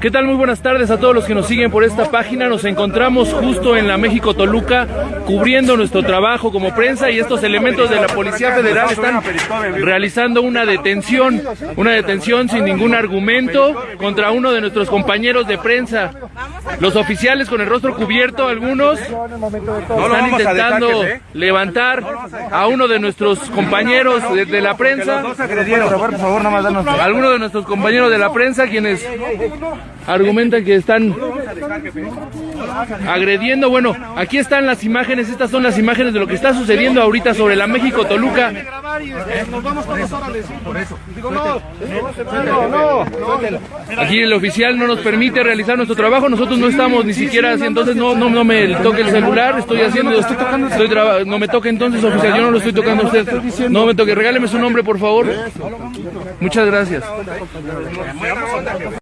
¿Qué tal? Muy buenas tardes a todos los que nos siguen por esta página. Nos encontramos justo en la México Toluca cubriendo nuestro trabajo como prensa y estos elementos de la Policía Federal están realizando una detención, una detención sin ningún argumento contra uno de nuestros compañeros de prensa. Los oficiales con el rostro cubierto, algunos están intentando levantar a uno de nuestros compañeros de, de la prensa. Algunos de nuestros compañeros de la prensa quienes argumentan que están agrediendo. Bueno, aquí están las imágenes, estas son las imágenes de lo que está sucediendo ahorita sobre la México Toluca. Aquí el oficial no nos permite realizar nuestro trabajo, nosotros no estamos ni siquiera así, entonces no, no, no me toque el celular, estoy haciendo, estoy tocando, estoy traba- no me toque entonces oficial, yo no lo estoy tocando a usted, no me toque, regáleme su nombre por favor. Muchas gracias.